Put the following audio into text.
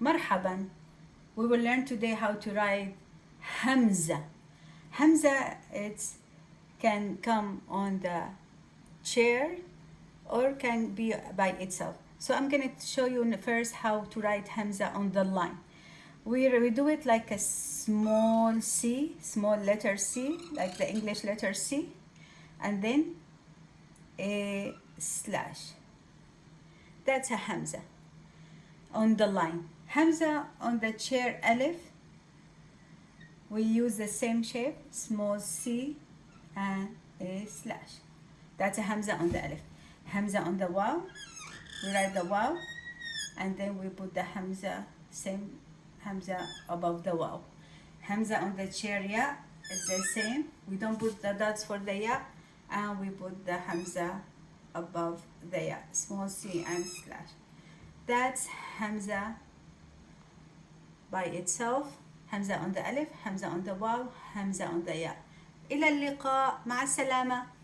Marhaban. We will learn today how to write Hamza. Hamza it can come on the chair or can be by itself. So I'm going to show you first how to write Hamza on the line. We, we do it like a small C, small letter C, like the English letter C, and then a slash. That's a Hamza on the line. Hamza on the chair Alif we use the same shape small C and a slash. That's a Hamza on the Alif Hamza on the Waw. We write the Waw and then we put the Hamza same Hamza above the Waw. Hamza on the chair Ya it's the same. We don't put the dots for the Ya and we put the Hamza above the Ya. Small C and slash. That's Hamza by itself همزة on the ألف همزة on the واو همزة on the ياء إلى اللقاء مع السلامة.